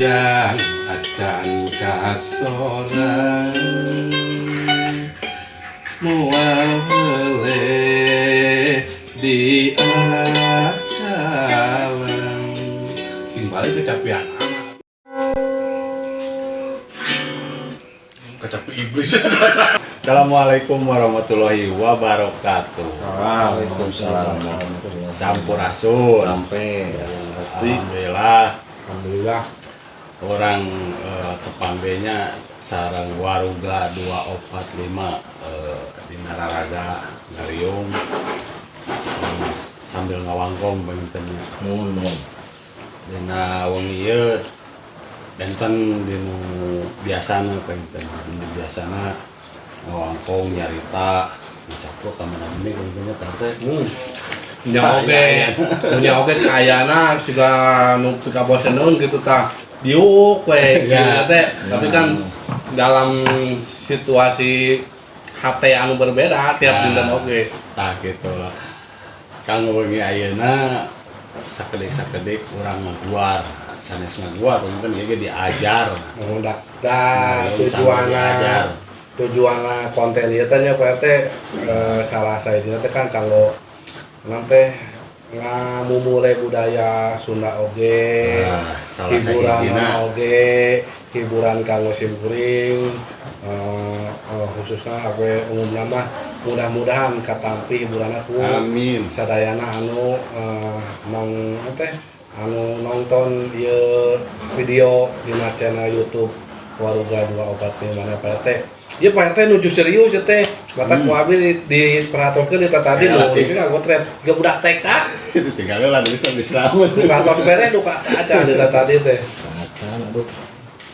Ujang akan kasoran. Mual hele di akalan. Kembali kecapian anak Kecapi iblis. Assalamualaikum warahmatullahi wabarakatuh. Waalaikumsalam. Sampurasun. Sampai Alhamdulillah. Alhamdulillah orang eh, tepambenya sarang waruga 245 eh, di Nararaga Ngariung. Eh, sambil ngawangkong bantennya Nun nun dina wengi ieu benten dinu biasana benten dinu biasana ngawangkong nyarita dicaplok ka mana-mana bantennya tante. Nya oge, nya oge kayana siga nu boseneun gitu tah. Diuk we gitu Ya. teh. Tapi kan dalam situasi HT anu berbeda tiap Ya. dinten oge. tah gitu lah kang wengi ayeuna sakedik-sakedik urang ngaguar sanes ngaguar mungkin ieu ge diajar Udah, dah Nah, tujuanna diajar. tujuanna konten ieu teh nya Pak RT eh, salah saya teh kan kalau nanti ngamumule budaya Sunda oge salah hiburan oge hiburan kanggo simkuring eh, eh, khususnya apa umum nama mudah-mudahan katampi hiburan aku amin. Sadayana anu eh, nong teh anu nonton ieu video di channel YouTube Waruga dua obat di mana Pak Iya Pak RT nuju serius ya teh. Mata ku abi di, di perhatikan di tadi. Ya, iya. itu nggak gotret gak budak TK tinggal lah bisa bisa amat kantor bere duka aja di tadi teh. Acan aduh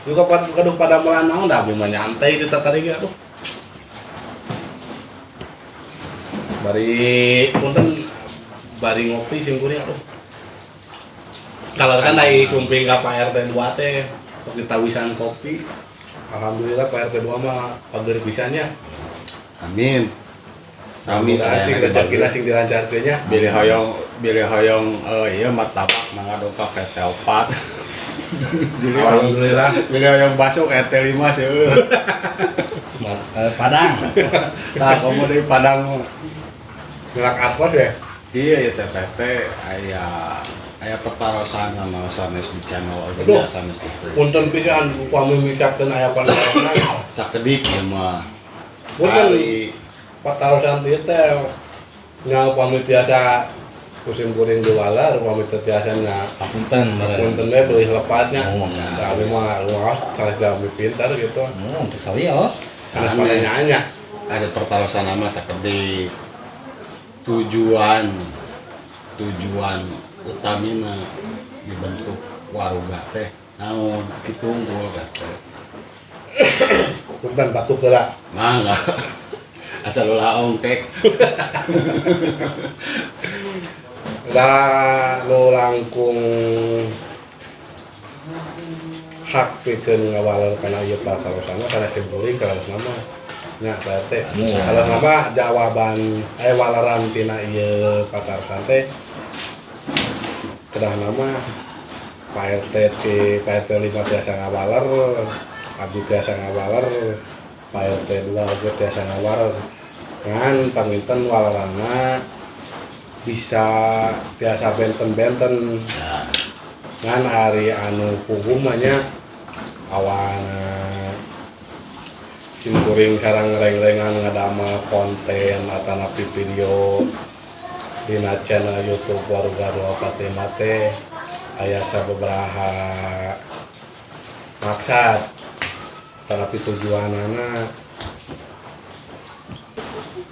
juga pada kaduh pada melanang dah bima nyantai di tadi ge aduh. Bari punten bari ngopi singkuri aduh. Kalau kan dari kumping ke Pak RT 2 teh kita wisan kopi Alhamdulillah Pak RT 2 mah pagar pisannya. Amin. Amin Mudah-mudahan sing rezeki sing dilancarkeun nya. Bilih hoyong bilih hoyong eh iya martabak mangga doka PT 4 Alhamdulillah. Bilih hoyong baso PT 5 seueur. Eh, Padang. Nah, kamu dari Padang. Ngelak apa deh iya ya TPT aya aya pertarosan sama sanes di channel organisasi sanes gitu punten pisan upami micakeun aya pandangan sakedik ya mah punten hari patarosan ieu teh nya upami biasa musim kuring di walar upami teh biasa nya. Punten punten we beuih lepatnya. Oh, abi mah luas sanes kami pintar gitu. Oh, kesalios sanes pandangannya ada pertarosan nama sakedik tujuan. Tujuan utamina dibentuk waruga teh naon ditunggul teh bukan batu gerak mangga asal ulah ongkek lah nu langkung hak pikeun ngawalan kana ieu pakarosana kana simpuling kana nama nya teh kalau nama jawaban eh walaran tina ieu patarosan teh cedah nama Pak RT ti Pak RT 5 biasa ngawaler Abdi biasa ngawaler Pak RT 2 oge biasa ngawaler. Kan paminten walarana bisa biasa benten-benten. Kan hari anu hukumannya awana simkuring sarang reng-rengan ngadama konten atau video di channel YouTube Waruga Dua Pate Mate aya sababaraha maksad tapi tujuanana.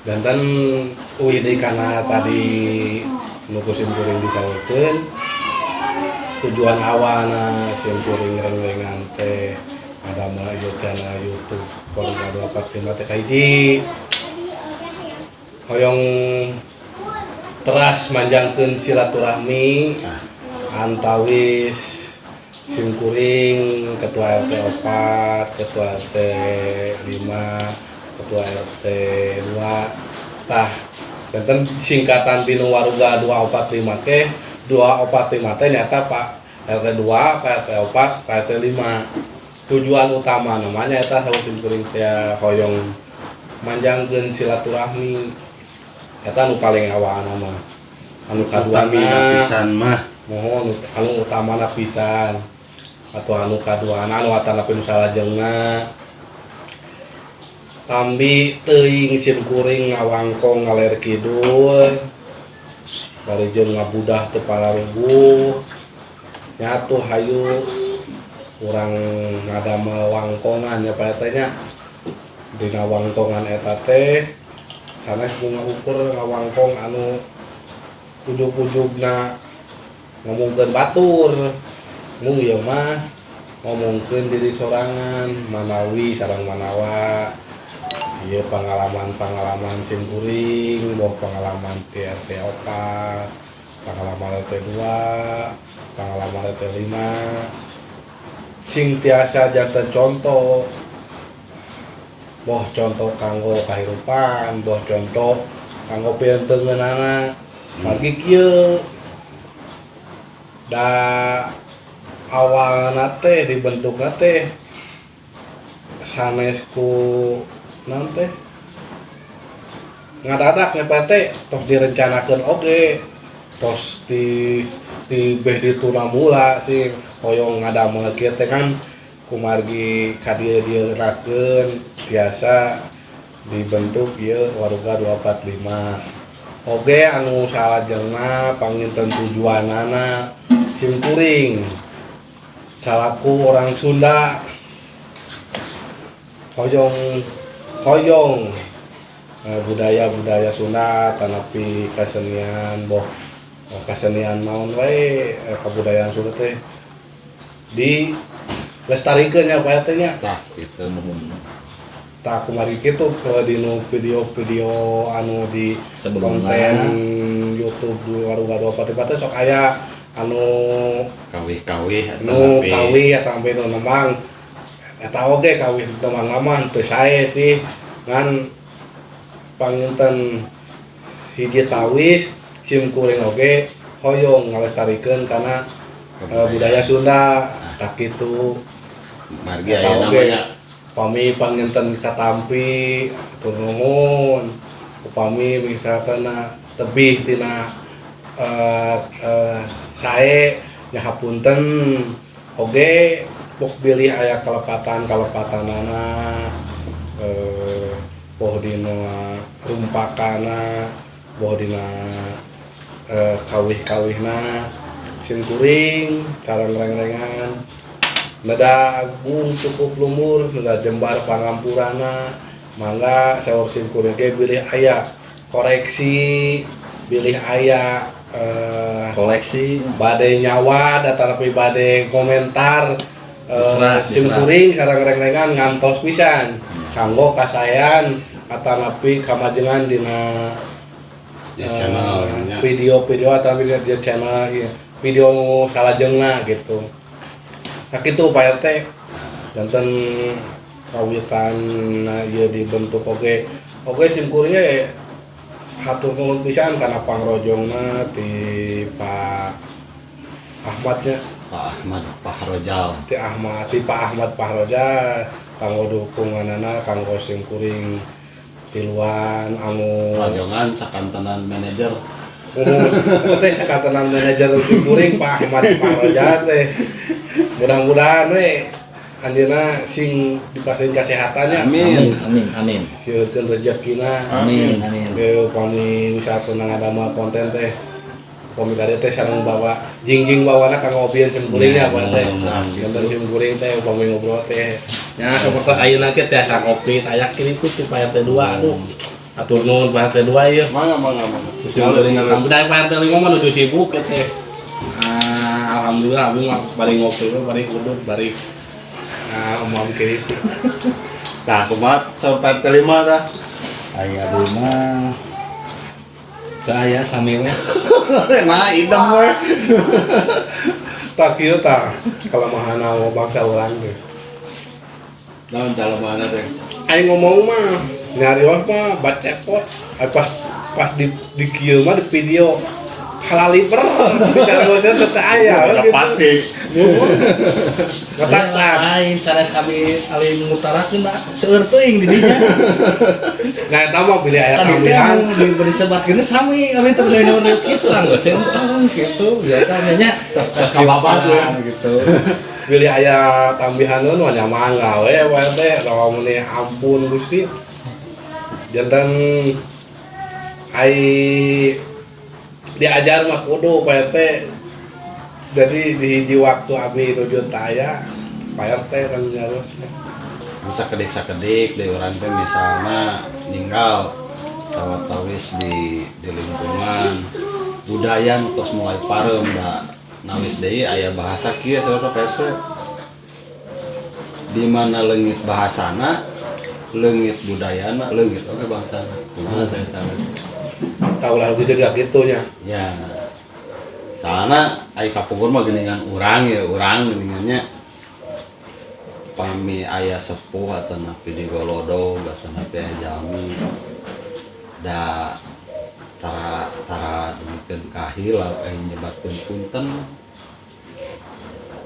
Dan dan uidi karena tadi nuku simkuring disalurkeun tujuan awana simkuring reng-rengan teh ada ieu channel YouTube Waruga Dua Pate Mate kahiji hoyong teras manjangkeun silaturahmi. Antawis simkuring ketua RT 4 ketua RT 5 ketua RT 2 tah benten singkatan dinu waruga 245 ke 245 teh nyata Pak RT 2 PRT 4 PRT 5 tujuan utama namanya eta harus simkuring teh hoyong manjangkeun silaturahmi eta nu paling awaan nama anu kaduana. pisan mah. Mohon anu utama pisan. Atau anu kaduana anu atana pun salah jengna tambi teuing sim kuring ngawangkong ngaler kidul. Bari jeung ngabudah teu rubuh nyatu hayu. Urang ada nya ya pak etanya dina wangkongan eta teh. sanes bunga ukur ngawangkong anu ujug-ujugna ngomongkan batur. Mung ya mah ngomongkan diri sorangan manawi sarang manawa. Iya pengalaman-pengalaman simkuring boh pengalaman TRT opat pengalaman RT2 pengalaman RT5 sing tiasa jantan contoh boh contoh kanggo kahirupan boh contoh kanggo piantengan anak hmm. pagi kia da awal nate dibentuk nate sanesku nanti ngadadak PT tos direncanakan oke okay. tos di di beh di tunamula sih hoyong ada mengagetkan kan kumargi kadir dia raken biasa dibentuk ieu waruga 245 oge anu salajengna panginten tujuanana sim kuring. Salaku orang Sunda. Hoyong hoyong eh, budaya-budaya Sunda tanapi kesenian boh eh, kesenian naon wae eh, kebudayaan Sunda teh. Di lestarikan ya Pak tak kemarin gitu ke dino video-video anu di Sebelum konten YouTube di warung gado pati-pati sok aya anu kawih kawih anu kawih atau sampai nu nemang eta oge kawih teman lama teu saya sih. Ngan panginten hiji tawis sim kuring oge hoyong ngalestarikeun karena eh, budaya Sunda. Tak gitu. Margi aya namanya. Upami panginten katampi atur nuhun upami misalkan lebih tina eh, eh, sae nyahapunten. Oge bok bilih aya kelepatan kelepatanana eh boh dina rumpakana boh dina eh, kawih-kawihna sim kuring karang reng-rengan Nada agung cukup lumur, nada jembar pangampurana, mangga sawor sim kuring ge bilih aya koreksi, bilih aya eh, koleksi badai nyawa datar tapi badai komentar eh, Diserah, sim diserah. kuring sareng reng-rengan ngantos pisan kanggo kasayan atanapi kamajengan dina ya eh, channel nya. video-video atau video di channel video salajengna gitu nah gitu Pak RT janten kawitan nah, ieu dibentuk oge oge sim kuringnya ya hatur nuhun pisan karena pangrojongna ti Pak Ahmadnya. Pak Ahmad Pahrojal ti Ahmad ti Pak Ahmad Pahroja kanggo dukunganana kanggo sim kuring tiluan anu. Rajongan sakantenan manajer. Oh, teh sakatanan manajer sim kuring Pak Ahmad Pahroja teh mudah-mudahan we Anjena sing dipastiin kesehatannya. Amin. Amin. Amin. Silakan rezekina. Amin. Amin. Beo kami wisata nang agama konten teh. Kami tadi teh sarang bawa jingjing bawa nak kang ngopi yang kuringnya apa teh. Gambar sim teh kami ngobrol teh. Ya seperti ayo nanti teh sarang ngopi tayak kiri ku supaya teh dua aduh. Atur nuhun pak teh dua ya. Mangga mangga mangga. Sim kuring. Tapi dari teh lima mah udah sibuk teh. Alhamdulillah abi mah bari ngopi bari udut bari ah umam kiri. Tah kumat sampai terima tah ayah abdi mah. Teu aya sami we. Nah idem we. Tak kieu tah kelemahan awak bangsa urang teh. Naon teh? Aing ngomong mah nyarios mah bacekot pas pas di di kieu mah di video halaliper di nyariosnya teteh aya Baca gitu. pati Ketak tak. lain sanes kami ali mengutarakeun da seueur teuing di dinya. Nah, eta mah pilih aya anu diberi sebatkeun sami. Kami teh beli nomor kitu anggo sentong gitu. Biasanya nya Tas-tas kababat ya. gitu. Pilih aya tambihaneun mah nyaman gawe we teh rawa meuni ampun Gusti. Jantan ai diajar mah kudu Pak RT jadi di hiji waktu abi nuju taya Pak RT kan nyaruh bisa kedik sakedik di orang teh misalnya ninggal sawat tawis di di lingkungan. Budaya terus mulai parem da nawis deui aya bahasa kieu saudara pese di mana leungit bahasana leungit budayana leungit oke okay, bangsana kumaha teh eta we? Tahu lah gitu juga gitunya. ya soalnya aya kapungkur mah geningan urang ya urang geningannya pami ayah sepuh atau napi di golodo atau napi aya jami da tara tara demikian kahil eh nyebatkeun punten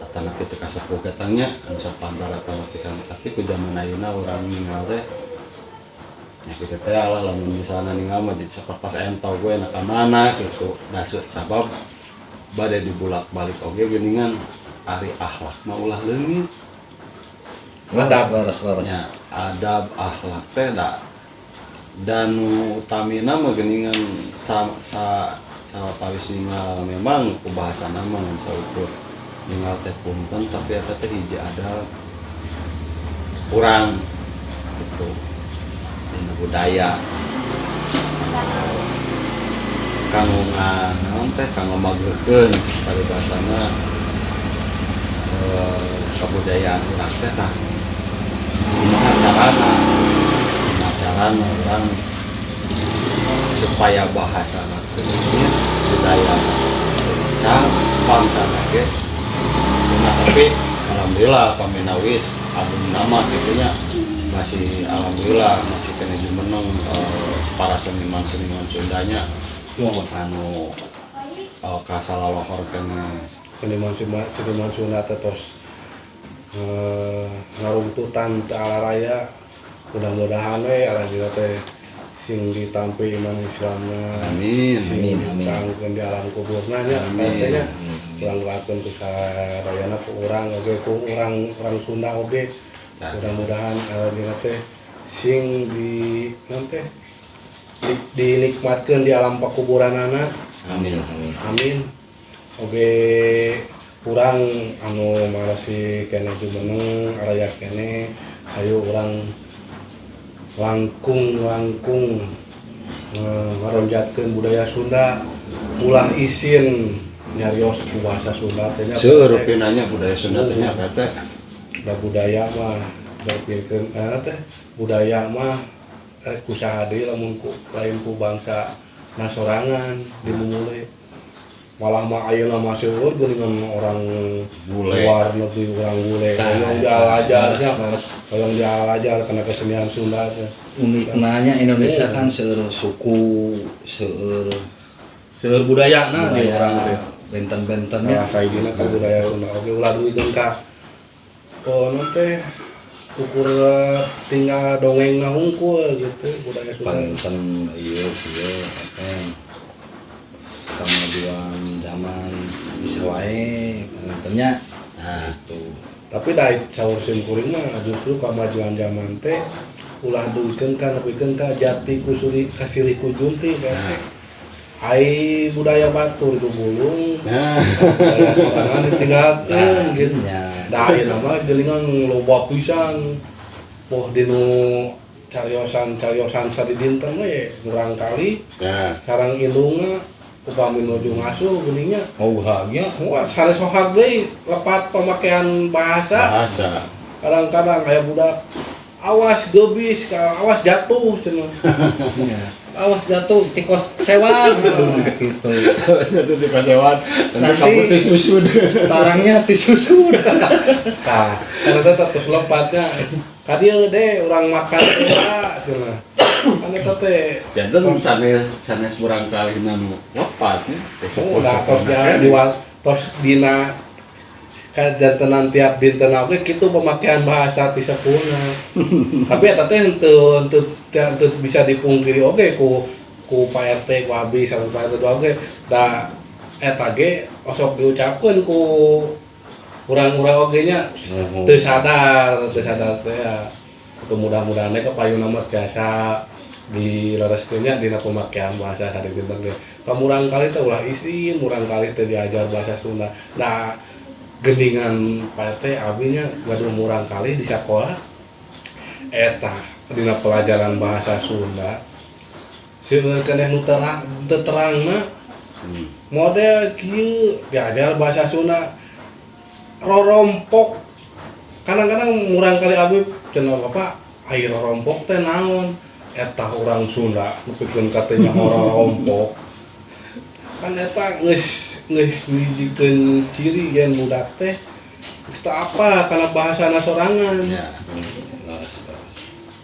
atau napi teu kasepuh katanya anu sapantar atau napi tapi ku zaman ayeuna urang ninggal teh kita teh ala lamun misalnya ninggal mah jadi sapertos entau gue nak mana gitu. Dasut sabab badai dibulak balik oge geningan ari akhlak mah ulah leungit Laras, laras, laras. ya adab akhlak teh da dan utamina mah geningan sa sa sawatawis ninggal memang ku bahasa nama ngan saukur ninggal teh punten tapi eta teh hiji adab. Kurang gitu budaya. Kanggo naon teh kanggo mageurkeun paribasana eh, kebudayaan urang teh tah. Gimana carana orang supaya bahasa ini budaya cang bangsa lagi nah tapi alhamdulillah paminawis album nama gitunya masih alhamdulillah masih kena jumeneng eh, para seniman seniman Sundanya anu uh, kasalalahor kene Seniman seniman seniman Sunda teh tos eh, ngarungtutan teu ala raya mudah-mudahan we ala dina teh sing ditampi iman Islamna amin sing Amin, amin. di alam kuburna nya Amin. Pak RT nya ulang lakukan ku sarayana ku urang oge ku urang urang Sunda oge Ya. mudah-mudahan alhamdulillah teh sing di nanti di, dinikmatkan di alam pakuburan anak. Amin amin. Amin. Oke kurang anu marasi kene jumeneng araya kene ayo orang langkung langkung meronjatkan eh, budaya Sunda. Ulah isin nyarios bahasa Sunda teh budaya Sunda teh. Da budaya mah berpikirkeun eh teh budaya mah rek kusaha deui lamun ku lain ku bangsa nasorangan dimulai malah mah ayeuna mah seueur geuningan orang Bule. luar negeri orang bule. Yang laras, laras. yang dialajar karena kesenian Sunda teh. Uniknya Indonesia kan seueur suku seueur seueur budaya nah di orang teh. budaya benten-bentennya Nah, saidina ka budaya Sunda. Oke ulah duikeun ka oh nanti ukur tinggal dongeng ngahungkul gitu budaya Sunda. Panginten iya iya apa kemajuan zaman bisa wae pangintennya nah itu tapi dari sahur simkuring mah justru kemajuan zaman teh ulah duikeun ka nepikeun ka jati kusuri kasirih kujunti berarti ai budaya batur itu bulung nah. Budaya sorangan ditinggalkeun gitu. ya da ayeuna mah geuningan loba pisan poh dinu cariosan-cariosan sadidinten we kurang kali. Ya sarang indungna upami nuju ngasuh geuningnya oh bahagia. Wah, sanes sohar deui lepat pemakaian bahasa. bahasa. Kadang-kadang kayak budak awas gebis, awas jatuh cenah. ya. awas jatuh tikos sewan gitu satu di pasewan nanti kamu teh susud tarangnya disusun. Tah, karena terus lopatnya. Kadieu deh orang makan ya cenah. Kan eta teh. Jantan sanes sanes kurang kali nanu wapat ya tos dia diwal dina kajantenan tiap dinten oke kitu pemakaian bahasa ti sepuhna tapi eta teh henteu henteu henteu bisa dipungkiri oke ku ku Pak RT ku Abi sama Pak RT oke. Da eta ge osok diucapkeun ku urang-urang oge nya Mhm. teu sadar teu sadar teh ya. Itu mudah-mudahan ke payung nomor biasa di lereskeunnya dina pemakaian bahasa hari dinten ge. Kamurang kali teh ulah isin murang kali teh diajar bahasa Sunda. Nah gendingan Pak RT abinya gaduh murang kali di sekolah. Eta dina pelajaran bahasa Sunda. Seueur keneh nu terang terangna Hmm. model kieu diajar bahasa Sunda. Rorompok. Kadang-kadang murang kali abi cenah bapak air rorompok teh naon? Eta orang Sunda nepikeun katanya rorompok kan eta geus ciri yang muda teh apa karena bahasa sorangan